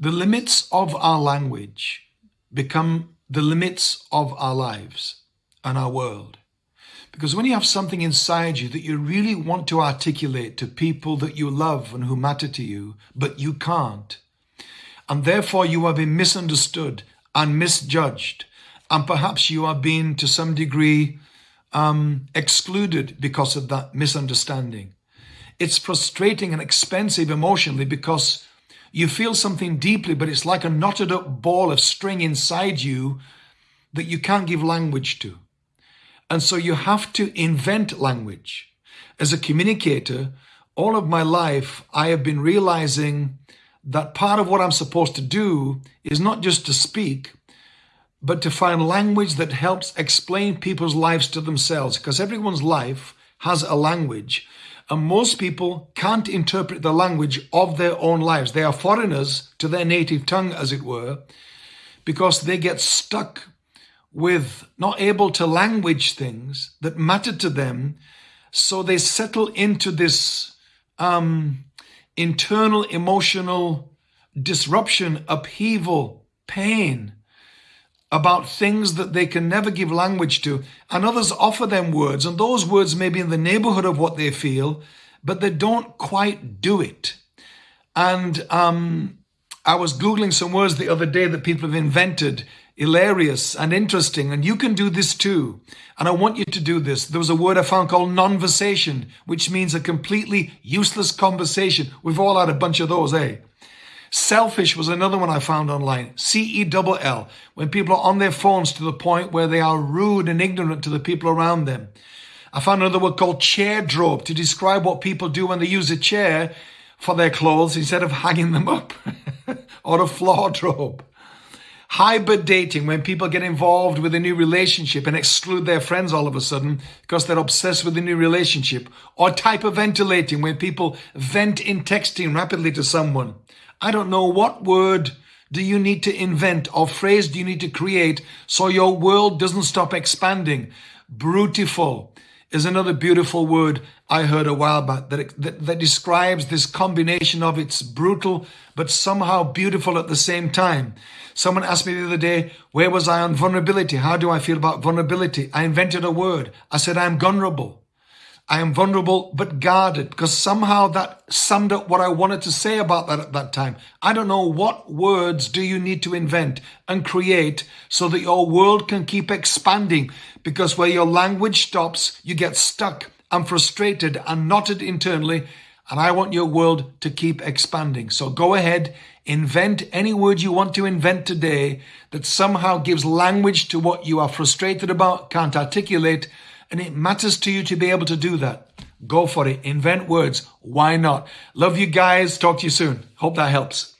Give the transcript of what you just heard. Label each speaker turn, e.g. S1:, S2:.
S1: The limits of our language become the limits of our lives and our world. Because when you have something inside you that you really want to articulate to people that you love and who matter to you, but you can't, and therefore you are being misunderstood and misjudged, and perhaps you are being to some degree um, excluded because of that misunderstanding. It's frustrating and expensive emotionally because you feel something deeply, but it's like a knotted up ball of string inside you that you can't give language to. And so you have to invent language. As a communicator, all of my life, I have been realizing that part of what I'm supposed to do is not just to speak, but to find language that helps explain people's lives to themselves, because everyone's life has a language. And most people can't interpret the language of their own lives. They are foreigners to their native tongue, as it were, because they get stuck with not able to language things that matter to them. So they settle into this um, internal emotional disruption, upheaval, pain about things that they can never give language to. And others offer them words, and those words may be in the neighborhood of what they feel, but they don't quite do it. And um, I was Googling some words the other day that people have invented hilarious and interesting. And you can do this too. And I want you to do this. There was a word I found called nonversation, which means a completely useless conversation. We've all had a bunch of those, eh? Cellfish was another one I found online. C-E-L-L. When people are on their phones to the point where they are rude and ignorant to the people around them. I found another word called chairdrobe to describe what people do when they use a chair for their clothes instead of hanging them up. or a floordrobe. Hybrid dating, when people get involved with a new relationship and exclude their friends all of a sudden because they're obsessed with the new relationship. Or type of ventilating, when people vent in texting rapidly to someone. I don't know what word do you need to invent or phrase do you need to create so your world doesn't stop expanding. Brutiful is another beautiful word I heard a while back that, that, that describes this combination of it's brutal but somehow beautiful at the same time. Someone asked me the other day, where was I on vulnerability? How do I feel about vulnerability? I invented a word. I said, I'm vulnerable. I am vulnerable but guarded because somehow that summed up what I wanted to say about that at that time. I don't know what words do you need to invent and create so that your world can keep expanding because where your language stops, you get stuck and frustrated and knotted internally. And I want your world to keep expanding. So go ahead, invent any word you want to invent today that somehow gives language to what you are frustrated about, can't articulate, and it matters to you to be able to do that. Go for it. Invent words. Why not? Love you guys. Talk to you soon. Hope that helps.